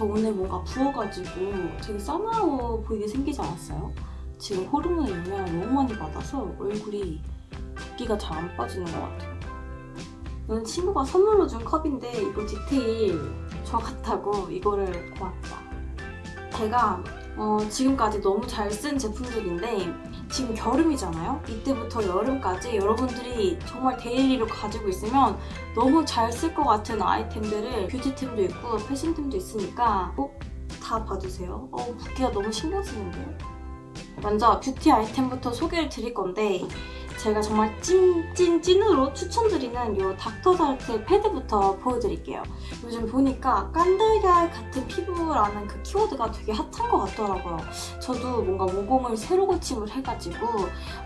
저 오늘 뭔가 부어가지고 되게 싸나워 보이게 생기지 않았어요? 지금 호르몬 영향을 너무 많이 받아서 얼굴이 붓기가 잘 안 빠지는 것 같아요. 이건 친구가 선물로 준 컵인데 이거 디테일 저 같다고 이거를 골랐다. 제가 어, 지금까지 너무 잘 쓴 제품들인데 지금 겨울이잖아요? 이때부터 여름까지 여러분들이 정말 daily로 가지고 있으면 너무 잘 쓸 것 같은 아이템들을 뷰티템도 있고 패션템도 있으니까 꼭 다 봐주세요. 어, 붓기가 너무 신경 쓰는데요? 먼저 뷰티 아이템부터 소개를 드릴 건데 제가 정말 찐찐 찐으로 추천드리는 이 닥터사르트 패드부터 보여드릴게요. 요즘 보니까 깐달걀 같은 피부라는 그 키워드가 되게 핫한 것 같더라고요. 저도 뭔가 모공을 새로 고침을 해가지고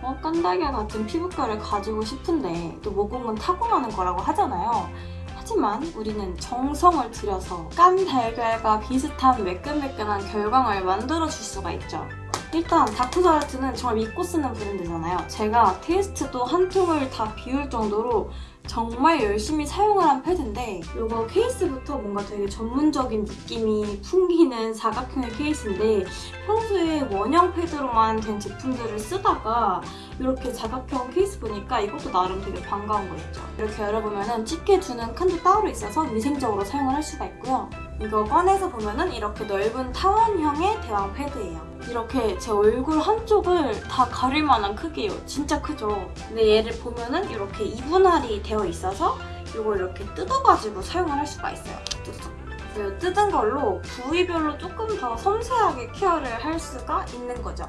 어, 깐달걀 같은 피부결을 가지고 싶은데 또 모공은 타고나는 거라고 하잖아요. 하지만 우리는 정성을 들여서 깐달걀과 비슷한 매끈매끈한 결광을 만들어줄 수가 있죠. 일단 다크사르트는 정말 믿고 쓰는 브랜드잖아요. 제가 테이스트도 한 통을 다 비울 정도로 정말 열심히 사용을 한 패드인데 이거 케이스부터 뭔가 되게 전문적인 느낌이 풍기는 사각형의 케이스인데 평소에 원형 패드로만 된 제품들을 쓰다가 이렇게 사각형 케이스 보니까 이것도 나름 되게 반가운 거 있죠. 이렇게 열어보면 집게 두는 칸도 따로 있어서 위생적으로 사용을 할 수가 있고요. 이거 꺼내서 보면은 이렇게 넓은 타원형의 대왕 패드예요. 이렇게 제 얼굴 한쪽을 다 가릴 만한 크기예요. 진짜 크죠? 근데 얘를 보면은 이렇게 이분할이 되어 있어서 이걸 이렇게 뜯어가지고 사용을 할 수가 있어요. 그래서 뜯은 걸로 부위별로 조금 더 섬세하게 케어를 할 수가 있는 거죠.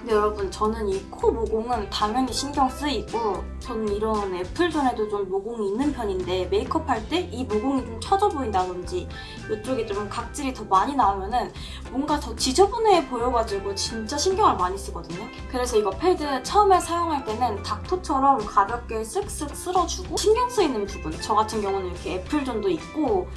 근데 여러분 저는 이 코 모공은 당연히 신경 쓰이고 저는 이런 apple zone에도 좀 모공이 있는 편인데 메이크업 할 때 이 모공이 좀 처져 보인다든지 이쪽에 좀 각질이 더 많이 나오면 은 뭔가 더 지저분해 보여가지고 진짜 신경을 많이 쓰거든요. 그래서 이거 패드 처음에 사용할 때는 닦토처럼 가볍게 쓱쓱 쓸어주고 신경 쓰이는 부분 저 같은 경우는 이렇게 apple zone도 있고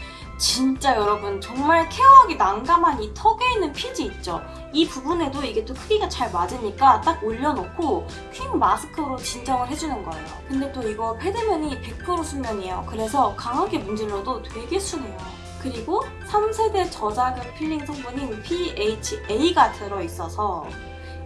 진짜 여러분 정말 케어하기 난감한 이 턱에 있는 피지 있죠? 이 부분에도 이게 또 크기가 잘 맞으니까 딱 올려놓고 quick mask로 진정을 해주는 거예요. 근데 또 이거 패드면이 100% 순면이에요. 그래서 강하게 문질러도 되게 순해요. 그리고 3세대 저자극 필링 성분인 PHA가 들어있어서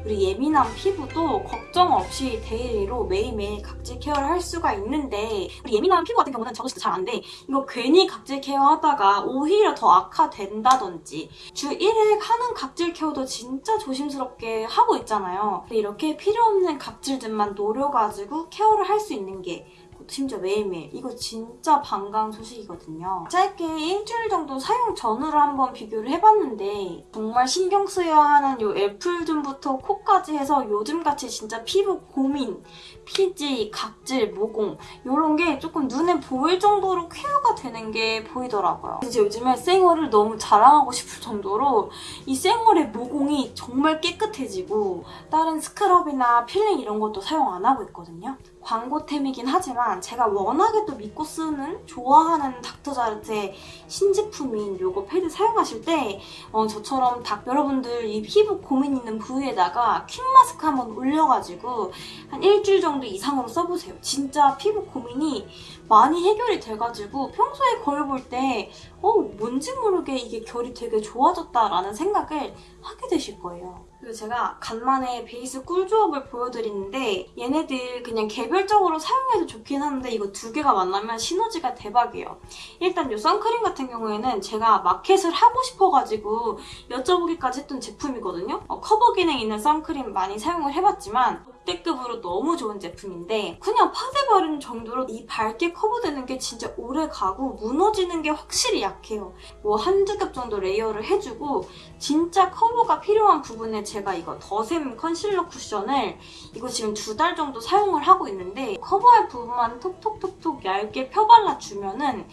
우리 예민한 피부도 걱정 없이 daily로 매일매일 각질 케어를 할 수가 있는데 우리 예민한 피부 같은 경우는 저도 진짜 잘 안 돼. 이거 괜히 각질 케어하다가 오히려 더 악화된다든지 주 1회 하는 각질 케어도 진짜 조심스럽게 하고 있잖아요. 근데 이렇게 필요 없는 각질들만 노려가지고 케어를 할 수 있는 게 심지어 매일매일 이거 진짜 반가운 소식이거든요. 짧게 일주일 정도 사용 전후로 한번 비교를 해봤는데 정말 신경 쓰여야 하는 이 애플존부터 코까지 해서 요즘같이 진짜 피부 고민, 피지, 각질, 모공 이런 게 조금 눈에 보일 정도로 케어가 되는 게 보이더라고요. 이제 요즘에 생얼을 너무 자랑하고 싶을 정도로 이 생얼의 모공이 정말 깨끗해지고 다른 스크럽이나 필링 이런 것도 사용 안 하고 있거든요. 광고템이긴 하지만 제가 워낙에 또 믿고 쓰는 좋아하는 닥터자르트의 신제품인 요거 패드 사용하실 때 어, 저처럼 닥 여러분들 이 피부 고민 있는 부위에다가 quick mask 한번 올려가지고 한 일주일 정도 이상으로 써보세요. 진짜 피부 고민이 많이 해결이 돼가지고 평소에 거울 볼 때 어, 뭔지 모르게 이게 결이 되게 좋아졌다라는 생각을 하게 되실 거예요. 그리고 제가 간만에 베이스 꿀조합을 보여드리는데 얘네들 그냥 개별적으로 사용해도 좋긴 한데 이거 두 개가 만나면 시너지가 대박이에요. 일단 이 선크림 같은 경우에는 제가 마켓을 하고 싶어가지고 여쭤보기까지 했던 제품이거든요. 어, 커버 기능 있는 선크림 많이 사용을 해봤지만 역대급으로 너무 좋은 제품인데 그냥 파데 바르는 정도로 이 밝게 커버되는 게 진짜 오래 가고 무너지는 게 확실히 약해요. 뭐 한두 겹 정도 layer를 해주고 진짜 커버가 필요한 부분에 제가 이거 더샘 컨실러 쿠션을 이거 지금 두 달 정도 사용을 하고 있는데 커버할 부분만 톡톡톡톡 얇게 펴발라주면 은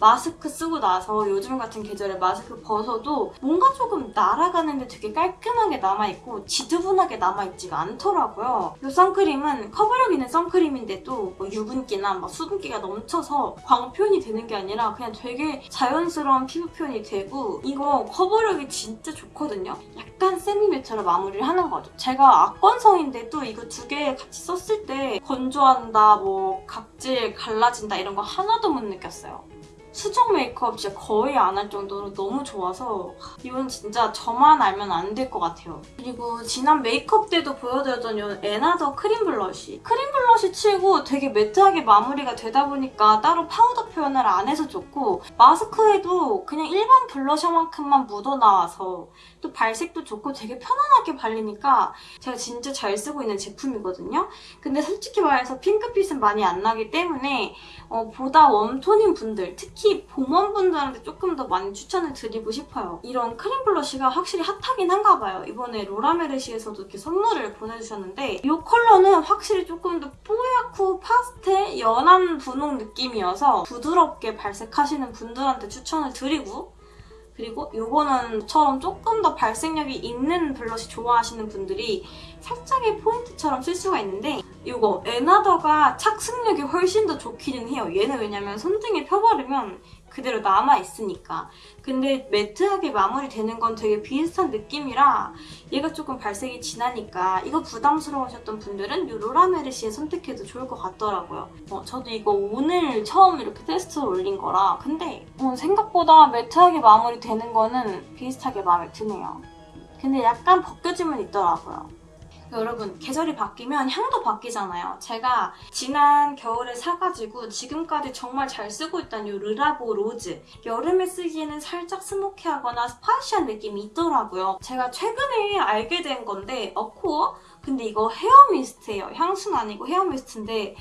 마스크 쓰고 나서 요즘 같은 계절에 마스크 벗어도 뭔가 조금 날아가는데 되게 깔끔하게 남아있고 지저분하게 남아있지가 않더라고요. 이 선크림은 커버력 있는 선크림인데도 뭐 유분기나 막 수분기가 넘쳐서 광 표현이 되는 게 아니라 그냥 되게 자연스러운 피부 표현이 되고 이거 커버력이 진짜 좋거든요. 약간 semi matte처럼 마무리를 하는 거죠. 제가 악건성인데도 이거 두 개 같이 썼을 때 건조하다, 뭐 각질 갈라진다 이런 거 하나도 못 느꼈어요. 수정 메이크업 진짜 거의 안 할 정도로 너무 좋아서 이건 진짜 저만 알면 안 될 것 같아요. 그리고 지난 메이크업 때도 보여드렸던 이 에나더 cream blush. Cream blush 치고 되게 matte하게 마무리가 되다 보니까 따로 파우더 표현을 안 해서 좋고 마스크에도 그냥 일반 블러셔만큼만 묻어나와서 또 발색도 좋고 되게 편안하게 발리니까 제가 진짜 잘 쓰고 있는 제품이거든요. 근데 솔직히 말해서 핑크빛은 많이 안 나기 때문에 어, 보다 warm tone인 분들, 특히 봄warm분들한테 조금 더 많이 추천을 드리고 싶어요. 이런 cream blush가 확실히 hot하긴 한가 봐요. 이번에 로라메르시에서도 이렇게 선물을 보내주셨는데 이 컬러는 확실히 조금 더 뽀얗고 파스텔, 연한 분홍 느낌이어서 부드럽게 발색하시는 분들한테 추천을 드리고 그리고 이거는 처럼 조금 더 발색력이 있는 blush 좋아하시는 분들이 살짝의 포인트처럼 쓸 수가 있는데 이거 에나더가 착색력이 훨씬 더 좋기는 해요. 얘는 왜냐면 손등에 펴바르면 그대로 남아있으니까. 근데 매트하게 마무리되는 건 되게 비슷한 느낌이라 얘가 조금 발색이 진하니까 이거 부담스러우셨던 분들은 이 로라메르시에 선택해도 좋을 것 같더라고요. 어, 저도 이거 오늘 처음 이렇게 테스트를 올린 거라 근데 어, 생각보다 매트하게 마무리되는 거는 비슷하게 마음에 드네요. 근데 약간 벗겨짐은 있더라고요. 여러분 계절이 바뀌면 향도 바뀌잖아요. 제가 지난 겨울에 사가지고 지금까지 정말 잘 쓰고 있던 이 르라보 rose 여름에 쓰기에는 살짝 smoky하거나 spicy한 느낌이 있더라고요. 제가 최근에 알게 된 건데 어코어? 근데 이거 hair mist예요. 향수는 아니고 hair mist인데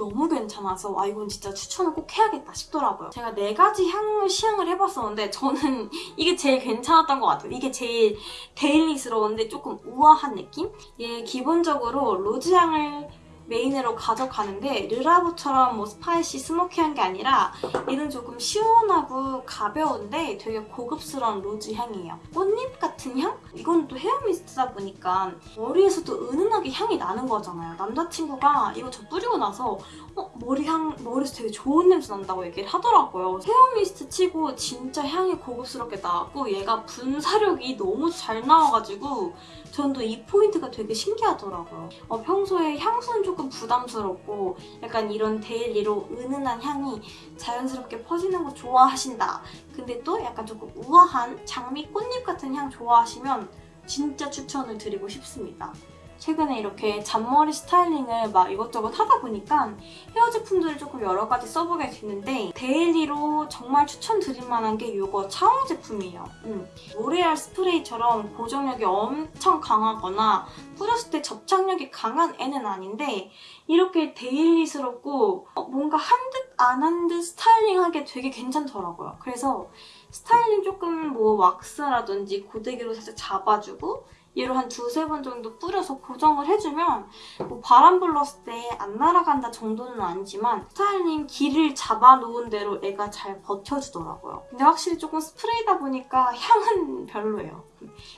너무 괜찮아서 아 이건 진짜 추천을 꼭 해야겠다 싶더라고요. 제가 네 가지 향을 시향을 해봤었는데 저는 이게 제일 괜찮았던 것 같아요. 이게 제일 daily스러운데 조금 우아한 느낌? 얘 기본적으로 rose 향을 메인으로 가져가는데 르라보처럼 뭐 spicy smoky한 게 아니라 얘는 조금 시원하고 가벼운데 되게 고급스러운 rose 향이에요. 꽃잎 같은 향? 이건 또 hair mist다 보니까 머리에서도 은은하게 향이 나는 거잖아요. 남자친구가 이거 저 뿌리고 나서 어, 머리 향, 머리에서 되게 좋은 냄새 난다고 얘기를 하더라고요. hair mist 치고 진짜 향이 고급스럽게 나왔고 얘가 분사력이 너무 잘 나와가지고 전 또 이 포인트가 되게 신기하더라고요. 어, 평소에 향수는 조금 부담스럽고 약간 이런 daily로 은은한 향이 자연스럽게 퍼지는 거 좋아하신다. 근데 또 약간 조금 우아한 장미 꽃잎 같은 향 좋아하시면 진짜 추천을 드리고 싶습니다. 최근에 이렇게 잔머리 styling을 막 이것저것 하다 보니까 헤어 제품들을 조금 여러 가지 써보게 됐는데 daily로 정말 추천드릴 만한 게 이거 차홍 제품이에요. 음. 로레알 스프레이처럼 고정력이 엄청 강하거나 뿌렸을 때 접착력이 강한 애는 아닌데 이렇게 daily스럽고 어, 뭔가 한 듯 안 한 듯 styling하게 되게 괜찮더라고요. 그래서 스타일링 조금 뭐 왁스라든지 고데기로 살짝 잡아주고 얘로 한 두세 번 정도 뿌려서 고정을 해주면 뭐 바람 불었을 때 안 날아간다 정도는 아니지만 스타일링 길을 잡아놓은 대로 애가 잘 버텨주더라고요. 근데 확실히 조금 스프레이다 보니까 향은 별로예요.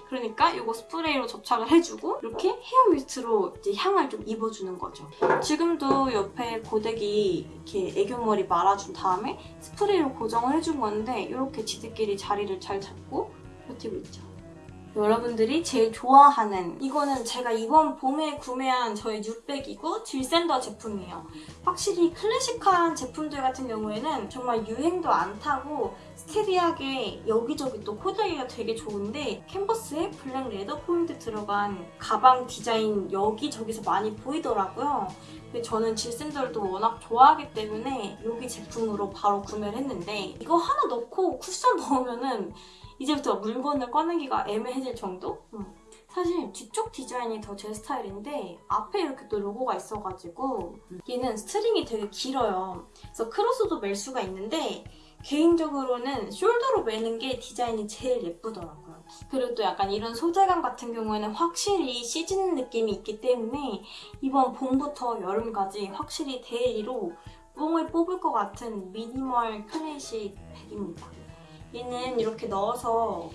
그러니까 이거 스프레이로 접착을 해주고 이렇게 hair mist로 이제 향을 좀 입혀주는 거죠. 지금도 옆에 고데기 이렇게 애교머리 말아준 다음에 스프레이로 고정을 해준 건데 이렇게 지들끼리 자리를 잘 잡고 버티고 있죠. 여러분들이 제일 좋아하는 이거는 제가 이번 봄에 구매한 저의 new bag이고 질샌더 제품이에요. 확실히 클래식한 제품들 같은 경우에는 정말 유행도 안 타고 steady하게 여기저기 또 코디하기가 되게 좋은데 캔버스에 black leather 포인트 들어간 가방 디자인 여기저기서 많이 보이더라고요. 근데 저는 질샌더를 워낙 좋아하기 때문에 여기 제품으로 바로 구매를 했는데 이거 하나 넣고 쿠션 넣으면은 이제부터 물건을 꺼내기가 애매해질 정도? 음. 사실 뒤쪽 디자인이 더 제 스타일인데 앞에 이렇게 또 로고가 있어가지고 얘는 string이 되게 길어요. 그래서 cross도 멜 수가 있는데 개인적으로는 shoulder로 매는 게 디자인이 제일 예쁘더라고요. 그리고 또 약간 이런 소재감 같은 경우에는 확실히 시즌 느낌이 있기 때문에 이번 봄부터 여름까지 확실히 daily로 뽕을 뽑을 것 같은 minimal classic bag입니다. 얘는 이렇게 넣어서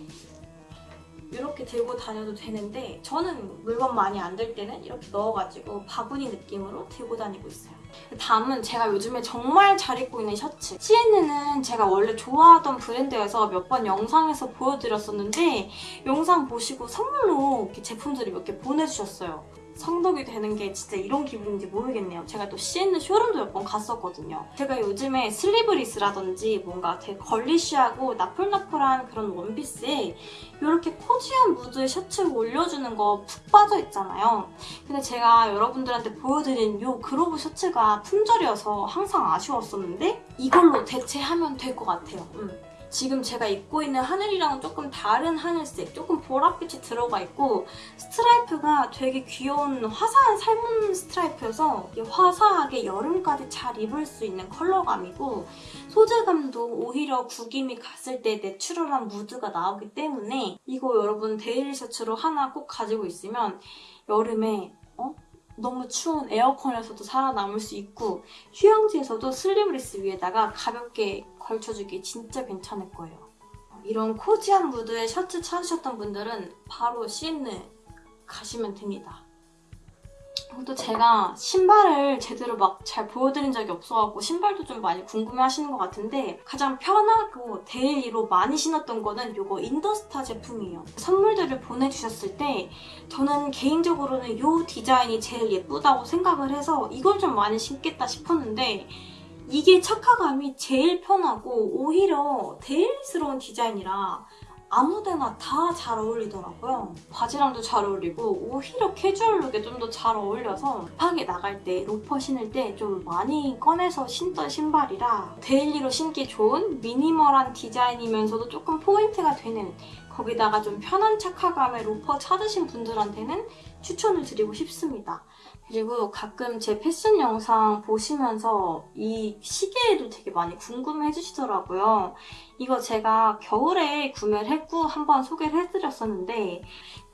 이렇게 들고 다녀도 되는데 저는 물건 많이 안 들 때는 이렇게 넣어가지고 바구니 느낌으로 들고 다니고 있어요. 다음은 제가 요즘에 정말 잘 입고 있는 셔츠. CNN은 제가 원래 좋아하던 브랜드여서 몇 번 영상에서 보여드렸었는데 영상 보시고 선물로 제품들을 몇 개 보내주셨어요. 성덕이 되는 게 진짜 이런 기분인지 모르겠네요. 제가 또 C&N 쇼룸도 몇 번 갔었거든요. 제가 요즘에 슬리브리스라든지 뭔가 되게 걸리쉬하고 나풀나풀한 그런 원피스에 이렇게 코지한 무드의 셔츠를 올려주는 거 푹 빠져 있잖아요. 근데 제가 여러분들한테 보여드린 이 그로브 셔츠가 품절이어서 항상 아쉬웠었는데 이걸로 대체하면 될 것 같아요. 음. 지금 제가 입고 있는 하늘이랑은 조금 다른 하늘색, 조금 보랏빛이 들어가 있고 스트라이프가 되게 귀여운 화사한 살문 스트라이프여서 화사하게 여름까지 잘 입을 수 있는 컬러감이고 소재감도 오히려 구김이 갔을 때 natural한 무드가 나오기 때문에 이거 여러분 daily 셔츠로 하나 꼭 가지고 있으면 여름에 어? 추운 에어컨에서도 살아남을 수 있고 휴양지에서도 sleeveless 위에다가 가볍게 걸쳐주기 진짜 괜찮을 거예요. 이런 cozy한 무드의 셔츠 찾으셨던 분들은 바로 시엔느 가시면 됩니다. 또 제가 신발을 제대로 막 잘 보여드린 적이 없어갖고 신발도 좀 많이 궁금해하시는 것 같은데 가장 편하고 daily로 많이 신었던 거는 이거 인더스타 제품이에요. 선물들을 보내주셨을 때 저는 개인적으로는 이 디자인이 제일 예쁘다고 생각을 해서 이걸 좀 많이 신겠다 싶었는데 이게 착화감이 제일 편하고 오히려 daily스러운 디자인이라 아무데나 다 잘 어울리더라고요. 바지랑도 잘 어울리고 오히려 캐주얼룩에 좀 더 잘 어울려서 급하게 나갈 때 로퍼 신을 때 좀 많이 꺼내서 신던 신발이라 daily로 신기 좋은 minimal한 디자인이면서도 조금 포인트가 되는 거기다가 좀 편한 착화감의 로퍼 찾으신 분들한테는 추천을 드리고 싶습니다. 그리고 가끔 제 패션 영상 보시면서 이 시계에도 되게 많이 궁금해 해주시더라고요. 이거 제가 겨울에 구매를 했고 한번 소개를 해드렸었는데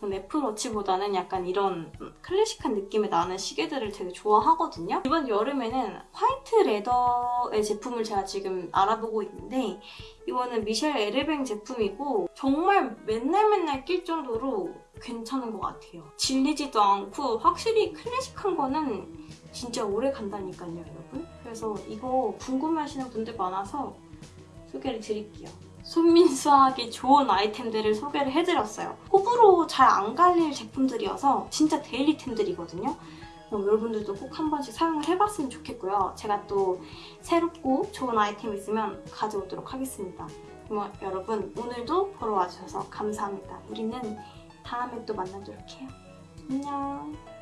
애플워치보다는 약간 이런 클래식한 느낌이 나는 시계들을 되게 좋아하거든요. 이번 여름에는 화이트 레더의 제품을 제가 지금 알아보고 있는데 이거는 미셸 에르뱅 제품이고 정말 맨날 맨날 낄 정도로 괜찮은 것 같아요. 질리지도 않고 확실히 클래식한 거는 진짜 오래 간다니까요, 여러분. 그래서 이거 궁금해하시는 분들 많아서 소개를 드릴게요. 손민수하기 좋은 아이템들을 소개를 해드렸어요. 호불호 잘 안 갈릴 제품들이어서 진짜 데일리템들이거든요. 그럼 여러분들도 꼭 한 번씩 사용을 해봤으면 좋겠고요. 제가 또 새롭고 좋은 아이템 있으면 가져오도록 하겠습니다. 그럼 여러분 오늘도 보러 와주셔서 감사합니다. 우리는 다음에 또 만나도록 해요. 안녕.